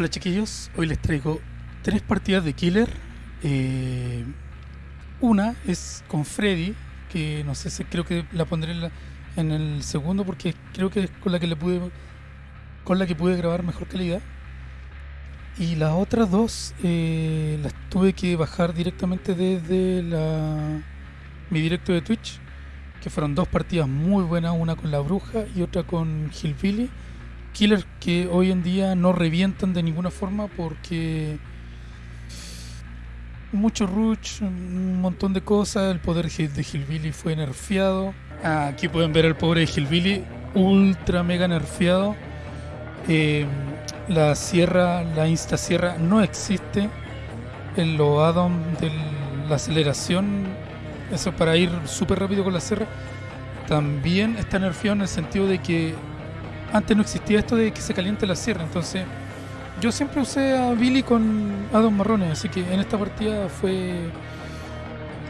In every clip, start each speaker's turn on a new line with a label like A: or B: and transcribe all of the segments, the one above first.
A: Hola chiquillos, hoy les traigo tres partidas de Killer. Eh, una es con Freddy, que no sé si creo que la pondré en, la- en el segundo porque creo que es con la que le pude con la que pude grabar mejor calidad. Y las otras dos eh, las tuve que bajar directamente desde la, mi directo de Twitch, que fueron dos partidas muy buenas, una con la bruja y otra con Hillbilly. Killers que hoy en día no revientan de ninguna forma porque mucho rush, un montón de cosas, el poder de Hillbilly fue nerfeado. Aquí pueden ver al pobre Hillbilly ultra mega nerfeado. Eh, la sierra, la insta sierra no existe. En add-ons de la aceleración, eso para ir súper rápido con la sierra, también está nerfeado en el sentido de que antes no existía esto de que se caliente la sierra. Entonces, yo siempre usé a Billy con add-ons marrones, así que en esta partida fue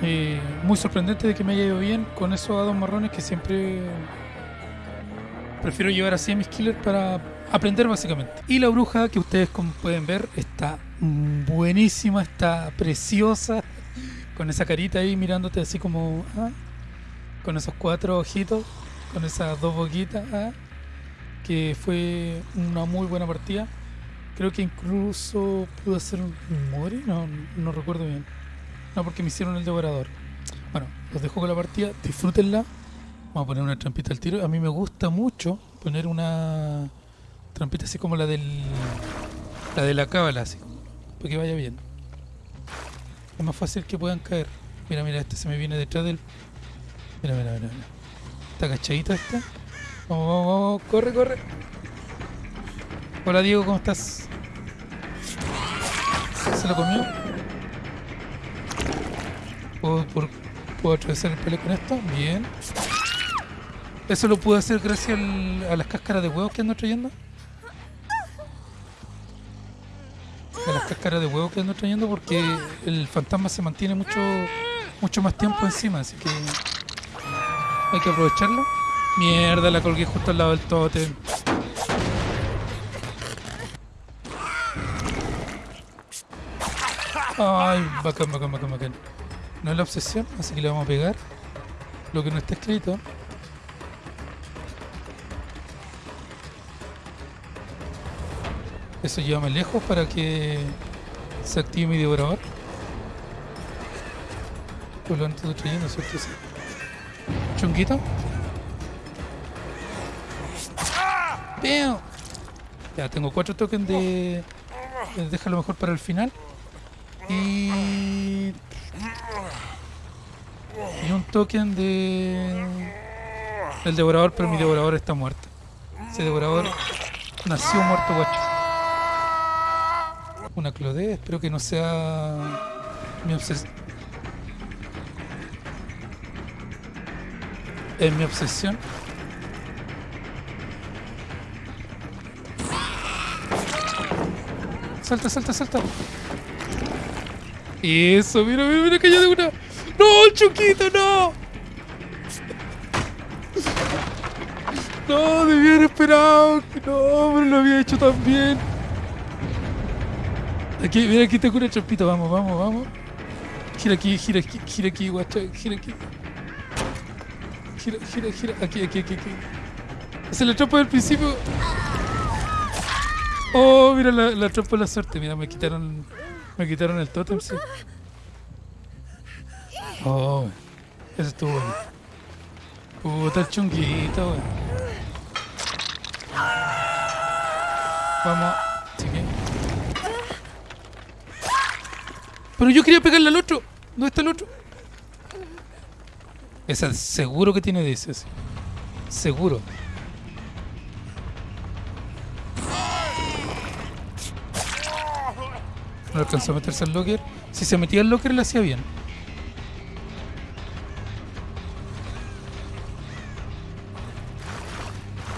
A: eh, muy sorprendente de que me haya ido bien con esos add-ons marrones que siempre prefiero llevar así a mis killers para aprender básicamente. Y la bruja que ustedes como pueden ver está buenísima, está preciosa, con esa carita ahí mirándote así como, ah, con esos cuatro ojitos, con esas dos boquitas, ah, que fue una muy buena partida. Creo que incluso pudo hacer un Mori, no, no recuerdo bien. No, porque me hicieron el devorador. Bueno, los dejo con la partida, disfrútenla. Vamos a poner una trampita al tiro. A mí me gusta mucho poner una trampita así como la del la de la cábala, así, para que vaya bien. Es más fácil que puedan caer. Mira, mira, este se me viene detrás del. Mira, mira, mira, mira. Está cachadita esta. Vamos, vamos, corre, corre. Hola Diego, ¿cómo estás? ¿Se lo comió? ¿Puedo, ¿Puedo atravesar el pelo con esto? Bien. Eso lo pude hacer gracias a las cáscaras de huevos que ando trayendo. A las cáscaras de huevos que ando trayendo porque el fantasma se mantiene mucho mucho más tiempo encima, así que hay que aprovecharlo. Mierda, la colgué justo al lado del tótem. Ay, bacán, bacán, bacán, bacán. No es la obsesión, así que le vamos a pegar lo que no está escrito. Eso llévame lejos para que se active mi devorador. Pues lo ando trayendo, ¿cierto? Sí. Chunguito. ¡Peo! Ya, tengo cuatro tokens de... Déjalo mejor para el final. Y... Y un token de... Del devorador, pero mi devorador está muerto. Ese devorador nació muerto, guacho. Una clodé, espero que no sea mi obsesión. Es mi obsesión. Salta, salta, salta. Eso, mira, mira, mira, cayó de una. ¡No, el Chuquito, no! No, debía haber esperado. No, pero lo había hecho tan bien. Aquí, mira, aquí tengo una trampita. Vamos, vamos, vamos. Gira aquí, gira aquí, gira aquí, guacha, gira aquí. Gira, gira, gira. Aquí, aquí, aquí, aquí. Esa es la trampa del principio. Oh, mira la, la de la suerte. Mira, me quitaron. Me quitaron el tótem, sí. Oh, eso estuvo bueno. Puta el chunguito, weón. Vamos. Sigue. Pero yo quería pegarle al otro. ¿Dónde está el otro? Esa seguro que tiene de ese. Seguro. No alcanzó a meterse al locker. Si se metía al locker le hacía bien.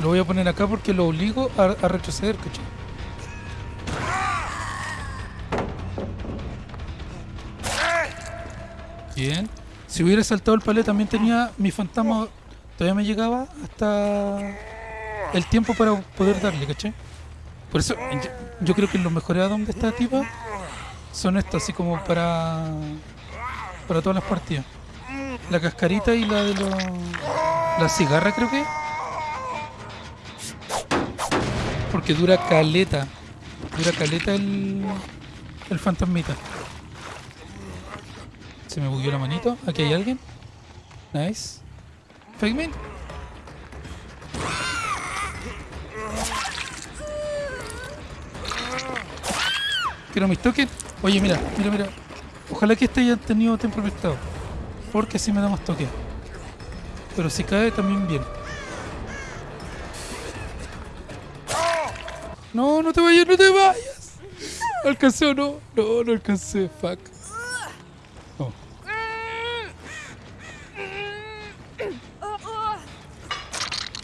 A: Lo voy a poner acá porque lo obligo a, a retroceder, ¿cachai? Bien. Si hubiera saltado el palet también tenía mi fantasma. Todavía me llegaba hasta el tiempo para poder darle, ¿cachai? Por eso, yo creo que los mejores add-ons de esta tipa son estos, así como para para todas las partidas. La cascarita y la de los... La cigarra creo que. Porque dura caleta. Dura caleta el... El fantasmita. Se me bugueó la manito. Aquí hay alguien. Nice. Fake Quiero mis tokens. Oye, mira, mira, mira. Ojalá que este haya tenido tiempo prestado. Porque así me da más toque. Pero si cae también bien. No, no te vayas, no te vayas. ¿Alcancé o no? No, no alcancé. Fuck.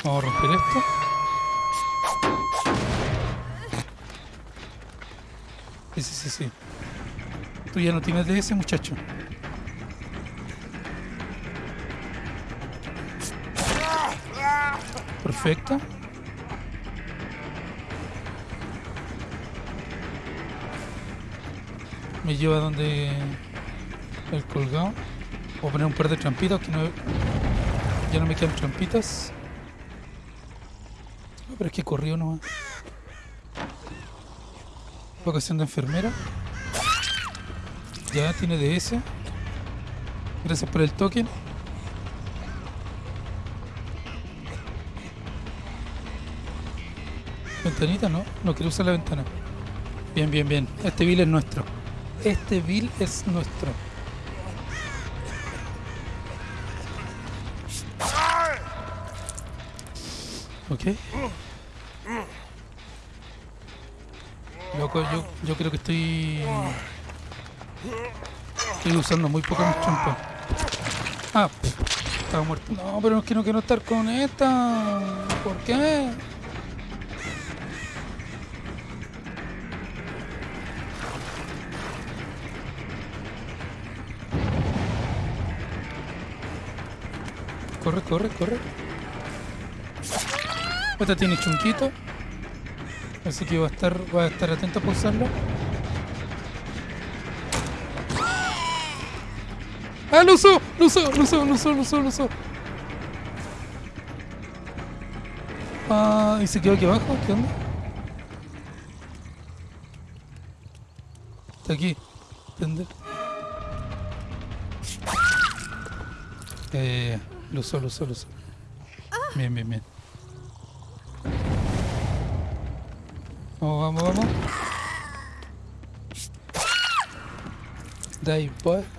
A: Vamos a romper esto. Sí, sí, sí, sí. Ya no tienes ese muchacho. Perfecto. Me lleva donde el colgado. Voy a poner un par de trampitas que no, ya no me quedan trampitas. Pero es que corrió nomás. Vocación de enfermera. Ya tiene DS. Gracias por el token. Ventanita, no. No quiero usar la ventana. Bien, bien, bien. Este bill es nuestro. Este bill es nuestro. Ok. Loco, yo, yo creo que estoy... Estoy usando muy poco mis trampas. Ah, estaba muerto. No, pero es que no quiero estar con esta. ¿Por qué? Corre, corre, corre. Esta tiene chunquito. Así que va a estar, va a estar atento a usarlo. ¡Ah, lo usó! ¡Lo usó! ¡Lo usó! ¡Lo usó! ¡Lo usó! ¡Lo usó! Ah, ¿y se quedó aquí abajo? ¿Qué onda? Está aquí. ¿Entender? Eh, lo usó, lo usó, lo usó. Bien, bien, bien. Vamos, vamos, vamos. Dive, boy.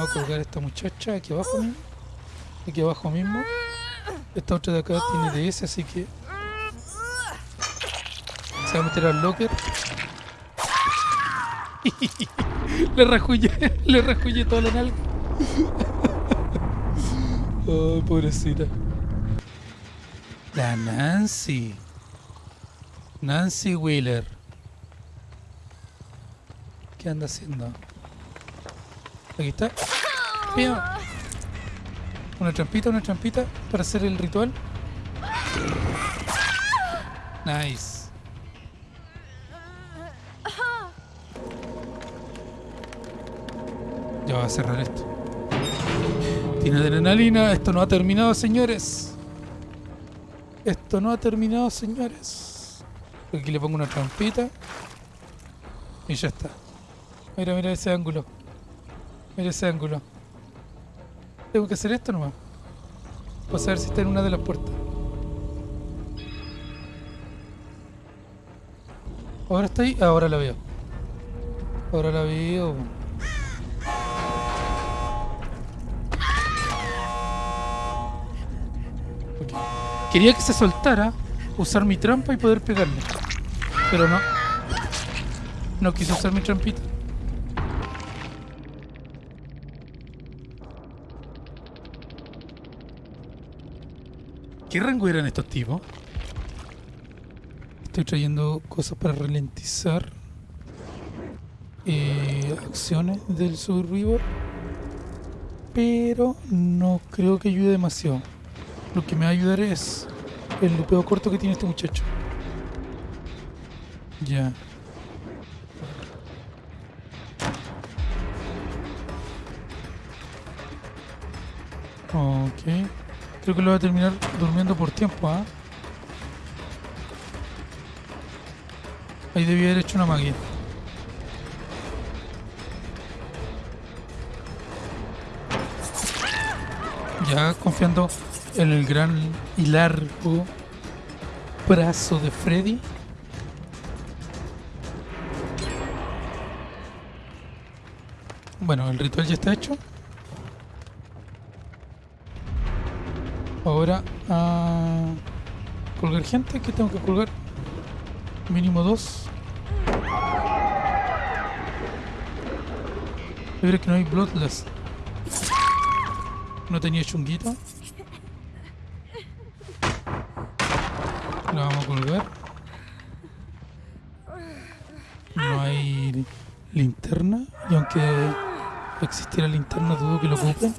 A: Vamos a colgar a esta muchacha aquí abajo mismo. Aquí abajo mismo. Esta otra de acá tiene DS, así que... Se va a meter al locker. le rajulle, le rajulle toda la nalga. Ay, pobrecita. La Nancy. Nancy Wheeler. ¿Qué anda haciendo? Aquí está. Bien. Una trampita, una trampita para hacer el ritual. Nice. Ya va a cerrar esto. Tiene adrenalina. Esto no ha terminado, señores. Esto no ha terminado, señores. Aquí le pongo una trampita. Y ya está. Mira, mira ese ángulo. Mira ese ángulo. Tengo que hacer esto nomás. Para saber si está en una de las puertas. Ahora está ahí. Ahora la veo. Ahora la veo. Quería que se soltara, usar mi trampa y poder pegarle. Pero no. No quise usar mi trampita. ¿Qué rango eran estos tipos? Estoy trayendo cosas para ralentizar eh, acciones del Survivor. Pero no creo que ayude demasiado. Lo que me va a ayudar es el lupeo corto que tiene este muchacho. Ya. Ok. Creo que lo voy a terminar durmiendo por tiempo, ¿ah? Ahí debía haber hecho una magia. Ya confiando en el gran y largo brazo de Freddy. Bueno, el ritual ya está hecho. Ahora a colgar gente. ¿Qué tengo que colgar? Mínimo dos. Yo que no hay Bloodlust. No tenía chunguito. Lo vamos a colgar. No hay linterna. Y aunque existiera linterna, dudo que lo ocupen.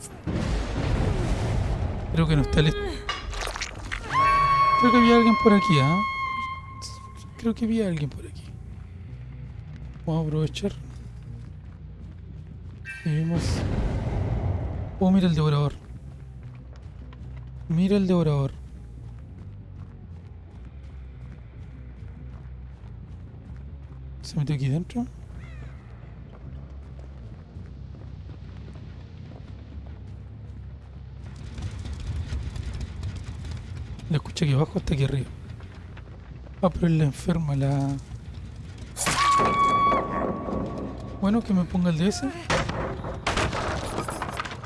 A: Creo que no está listo. Creo que había alguien por aquí, ¿ah? Creo que había alguien por aquí. Vamos a aprovechar. Y. Oh, mira el devorador. Mira el devorador. ¿Se metió aquí dentro? Lo escuché aquí abajo hasta aquí arriba. Ah, pero es la enferma, la... Bueno, que me ponga el DS.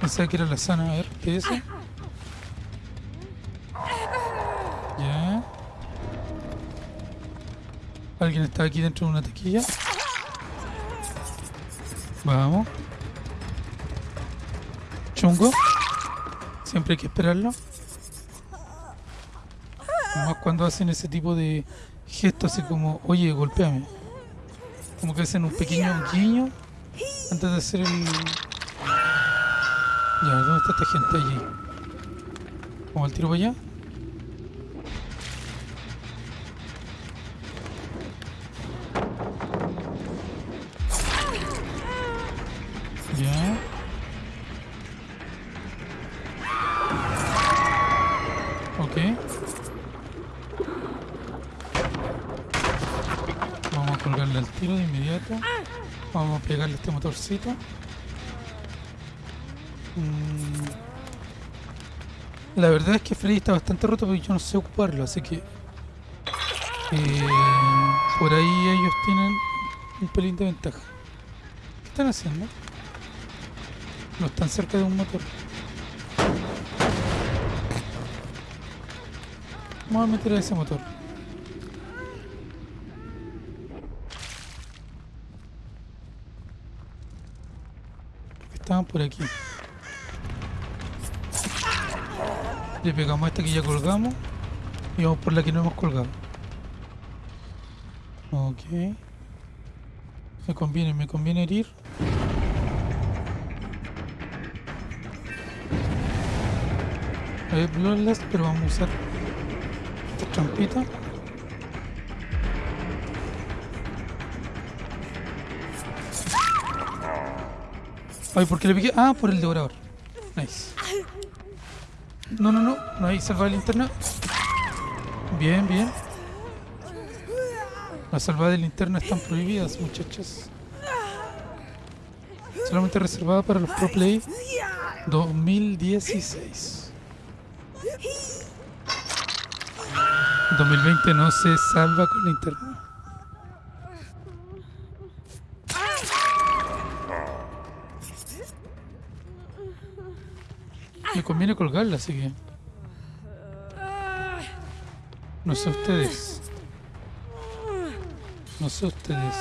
A: Pensaba que era la sana. A ver, ¿qué es eso? Ya. Alguien está aquí dentro de una taquilla. Vamos. Chungo. Siempre hay que esperarlo. Cuando hacen ese tipo de gestos así como, oye, golpeame. Como que hacen un pequeño guiño antes de hacer el... Ya, ¿dónde está esta gente allí? ¿Vamos al tiro para allá? Vamos a pegarle este motorcito. Mm. La verdad es que Freddy está bastante roto porque yo no sé ocuparlo, así que... eh, por ahí ellos tienen un pelín de ventaja. ¿Qué están haciendo? No están cerca de un motor. Vamos a meter a ese motor. Estaban por aquí. Le pegamos a esta que ya colgamos. Y vamos por la que no hemos colgado. Ok. Me conviene, me conviene herir. Hay Bloodlust, pero vamos a usar esta trampita. Ay, ¿por qué le piqué? Ah, por el devorador. Nice. No, no, no. No hay salvada de linterna. Bien, bien. Las salvadas de linterna están prohibidas, muchachos. Solamente reservada para los Pro Play 2016. 2020 no se salva con linterna. Conviene colgarla, así que... No sé ustedes. No sé ustedes.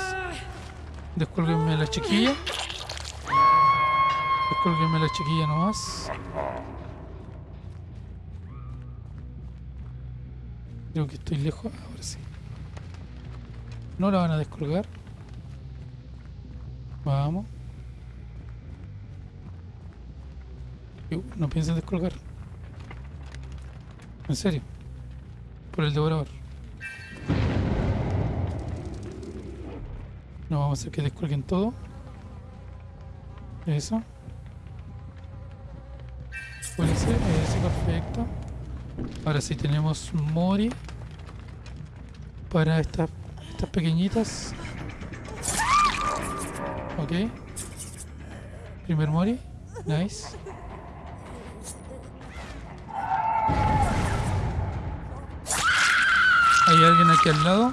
A: Descuélguenme la chiquilla. Descuélguenme la chiquilla nomás. Creo que estoy lejos. Ahora sí. No la van a descolgar. Vamos. No piensen descolgar. En serio. Por el devorador. No vamos a hacer que descuelguen todo. Eso. Eso, perfecto. Ahora sí tenemos Mori. Para estas, estas pequeñitas. Ok. Primer Mori. Nice. Hay alguien aquí al lado.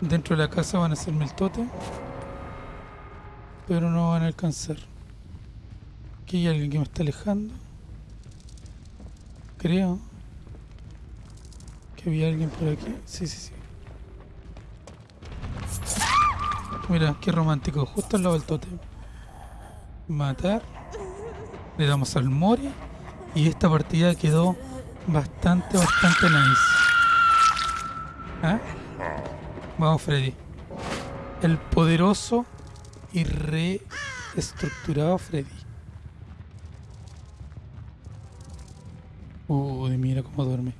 A: Dentro de la casa van a hacerme el tote. Pero no van a alcanzar. Aquí hay alguien que me está alejando. Creo. Que había alguien por aquí. Sí, sí, sí. Mira, qué romántico. Justo al lado del tote. Matar. Le damos al Mori. Y esta partida quedó bastante, bastante nice. ¿Ah? Vamos, Freddy. El poderoso y reestructurado Freddy. Uy, mira cómo duerme.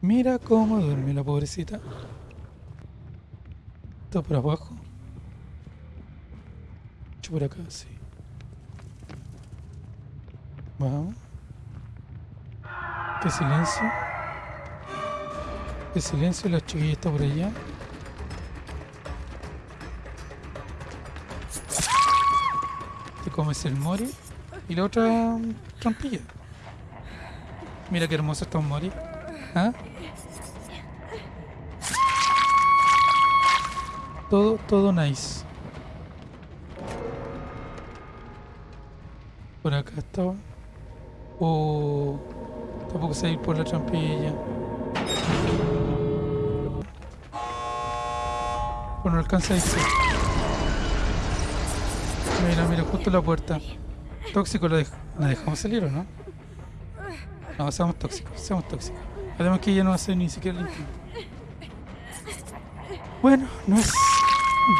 A: Mira cómo duerme la pobrecita. Está por abajo. Yo por acá, sí. Vamos. Qué silencio. Silencio, la chiquilla está por allá. Te comes el mori y la otra mm, trampilla. Mira qué hermoso está un mori. ¿Ah? Todo, todo nice. Por acá estaba. Oh, tampoco sé ir por la trampilla. No alcanza a irse. Mira, mira, justo la puerta. Tóxico, ¿la, dej ¿la dejamos salir o no? No, seamos tóxicos, seamos tóxicos. Además que ella no hace ni siquiera el intento. Bueno, no es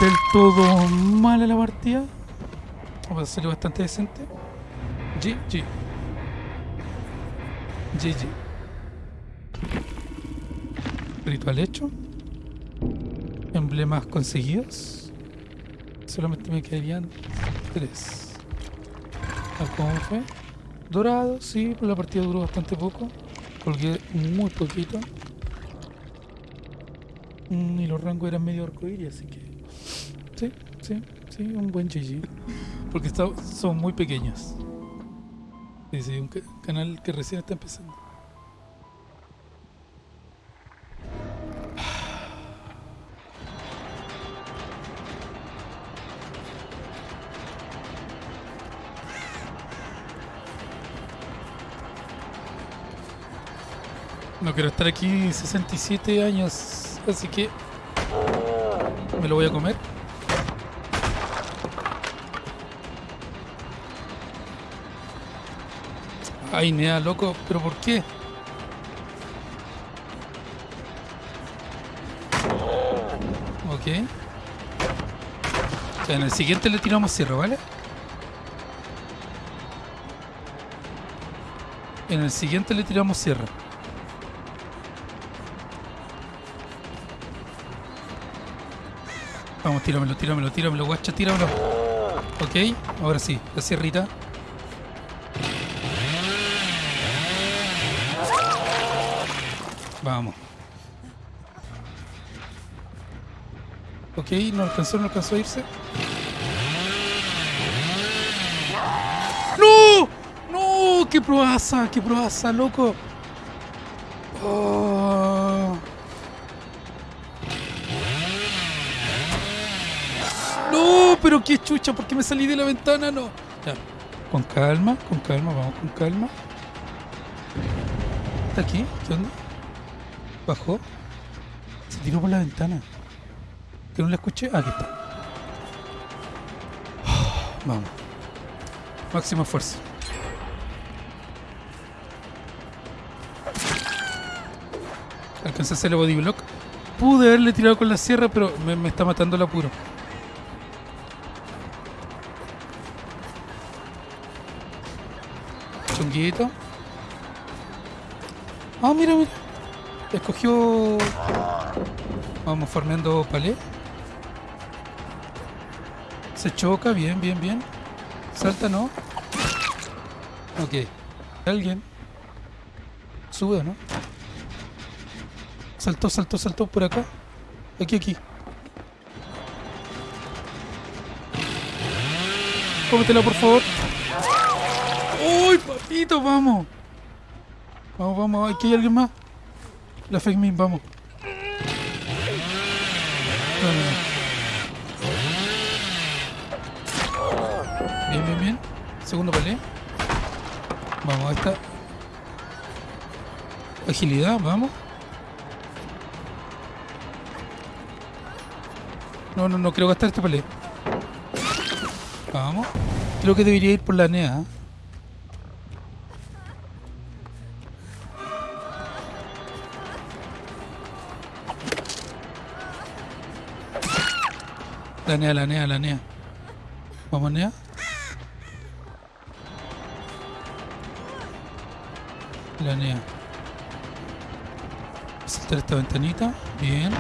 A: del todo mala la partida. Vamos a salir bastante decente. GG. GG. Ritual hecho. Emblemas conseguidos. Solamente me quedarían tres. ¿Cómo fue? Dorado, sí, la partida duró bastante poco. Colgué muy poquito. Mm, y los rangos eran medio arcoíris, así que. Sí, sí, sí, un buen GG. Porque está- son muy pequeños. Sí, sí, un ca- canal que recién está empezando. No quiero estar aquí 67 años, así que me lo voy a comer. Ay, nea, loco, pero ¿por qué? Ok. O sea, en el siguiente le tiramos cierre, ¿vale? En el siguiente le tiramos cierre. Tíramelo, tíramelo, tíramelo, guacha, tíramelo. Ok, ahora sí, la sierrita. Vamos. Ok, no alcanzó, no alcanzó a irse. ¡No! ¡No! ¡Qué proaza! ¡Qué proaza, loco! Oh. No, pero qué chucha, ¿por qué me salí de la ventana? No. Ya. Con calma, con calma, vamos con calma. ¿Está aquí? ¿Qué onda? Bajó. Se tiró por la ventana. ¿Que no la escuché? Ah, aquí está. Vamos. Máximo esfuerzo. Alcancé el body block. Pude haberle tirado con la sierra, pero me está matando el apuro. Ah, mira, mira. Escogió... Vamos farmeando palé. Se choca, bien, bien, bien. Salta, ¿no? Ok. Alguien. Sube, ¿no? Saltó, saltó, saltó por acá. Aquí, aquí. Cómetela, por favor. ¡Uy, papito! Vamos. Vamos, vamos. Aquí hay alguien más. La fake min, vamos. Bien, bien, bien. Segundo palé. Vamos, a esta. Agilidad, vamos. No, no, no quiero gastar este palé. Vamos. Creo que debería ir por la NEA. La NEA, la NEA, la NEA. Vamos, NEA. La NEA. Saltar esta ventanita. Bien.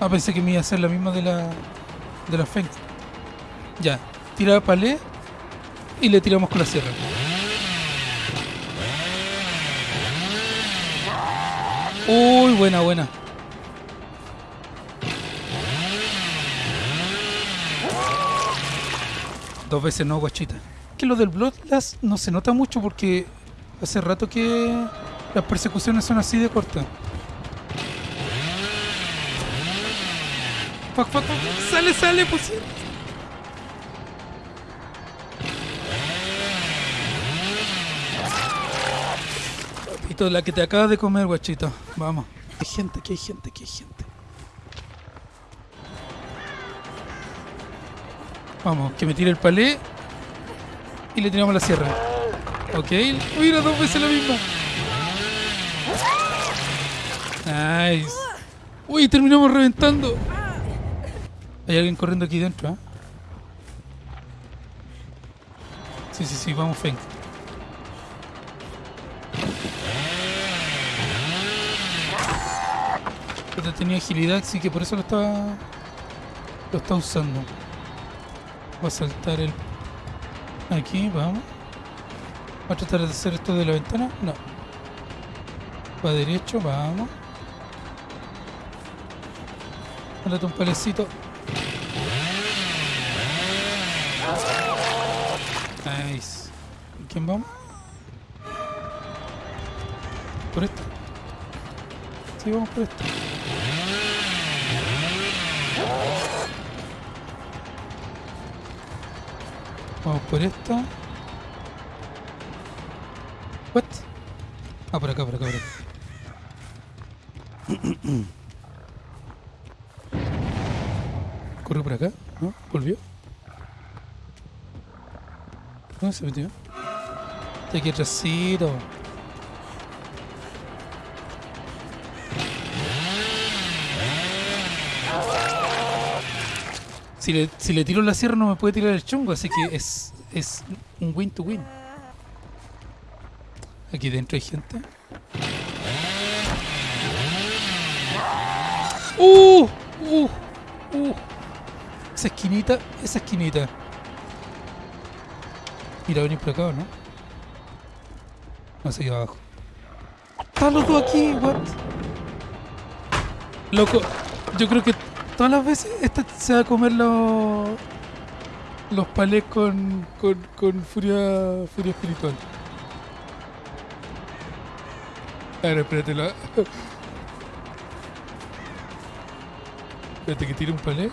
A: Ah, pensé que me iba a hacer la misma de la de la Feng. Ya. Tira palé y le tiramos con la sierra. Uy, buena, buena. Dos veces no, guachita. Que lo del Bloodlust no se nota mucho porque hace rato que las persecuciones son así de cortas. Fuck, fuck, fuck. Sale, sale, pues. Papito, la que te acabas de comer, guachito. Vamos. Hay gente, aquí hay gente, aquí hay gente. Vamos, que me tire el palé y le tiramos la sierra. Ok, mira, dos veces la misma. Nice. Uy, terminamos reventando. Hay alguien corriendo aquí dentro, ¿eh? Sí, sí, sí, vamos, Feng. Pero tenía agilidad, así que por eso lo estaba... Lo está usando. Va a saltar el... Aquí, vamos. Va a tratar de hacer esto de la ventana. No. Va derecho, vamos. Mándate un palecito. Nice. ¿Quién vamos? ¿Por esto? Sí, vamos por esto. Vamos por esta. What? Ah, por acá, por acá, por acá. Corre por acá, ¿no? Volvió. ¿Dónde se metió? Está aquí atrásito. Si le, si le tiro la sierra no me puede tirar el chungo, así que es, es un win to win. Aquí dentro hay gente. ¡Uh! ¡Uh! ¡Uh! Esa esquinita, esa esquinita. Mira, venir por acá, ¿o ¿no? No sé, abajo. ¡Están los dos aquí! ¿What? Loco, yo creo que todas las veces esta se va a comer los los palés con, con, con furia furia espiritual. A ver, espérate la... Espérate que tire un palé.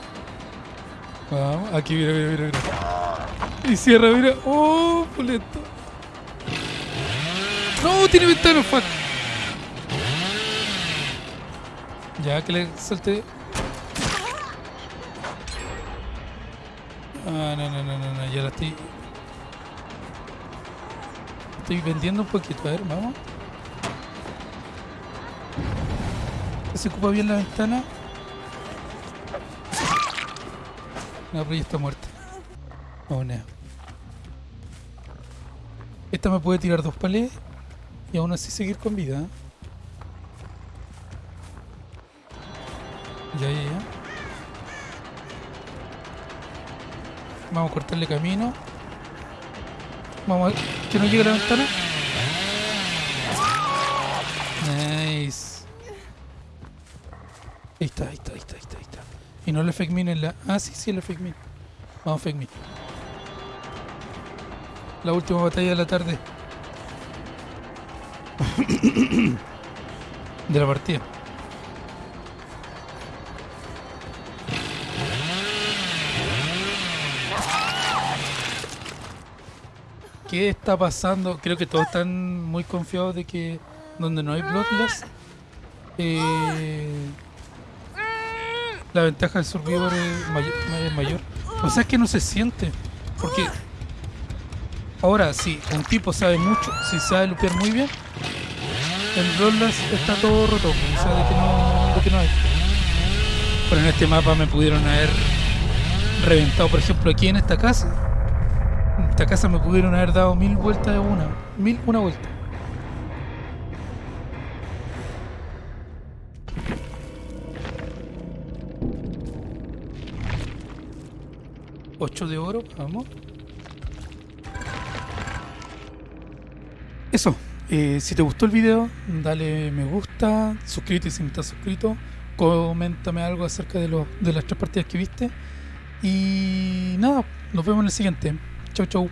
A: Vamos, aquí mira, mira, mira, mira. Y cierra, mira. Oh, pulento. No, tiene ventana, fuck. Ya que le salte. Ah, no, no, no, no, no, ya la estoy. Estoy vendiendo un poquito, a ver, vamos. Se ocupa bien la ventana. No, pero está muerta. Vamos, Nea. Esta me puede tirar dos palés y aún así seguir con vida. ¿eh? Ya, ya, ya. Vamos a cortarle camino. Vamos a ver que no llegue la ventana. Nice. Ahí está, ahí está, ahí está, ahí está, ahí está. Y no le fake min en la... Ah, sí, sí, le fake min. Vamos fake min. La última batalla de la tarde. de la partida. ¿Qué está pasando? Creo que todos están muy confiados de que donde no hay Bloodless, eh, la ventaja del Survivor es mayor, es mayor. O sea, es que no se siente. Porque ahora, si un tipo sabe mucho, si sabe lupear muy bien, en Bloodless está todo roto. O sea, de que no, de que no hay. Pero en este mapa me pudieron haber reventado, por ejemplo, aquí en esta casa esta casa me pudieron haber dado mil vueltas de una. Mil, una vuelta. Ocho de oro, vamos. Eso. Eh, si te gustó el video, dale me gusta, suscríbete si no estás suscrito, coméntame algo acerca de, lo, de las tres partidas que viste. Y nada, nos vemos en el siguiente. Chau, chau.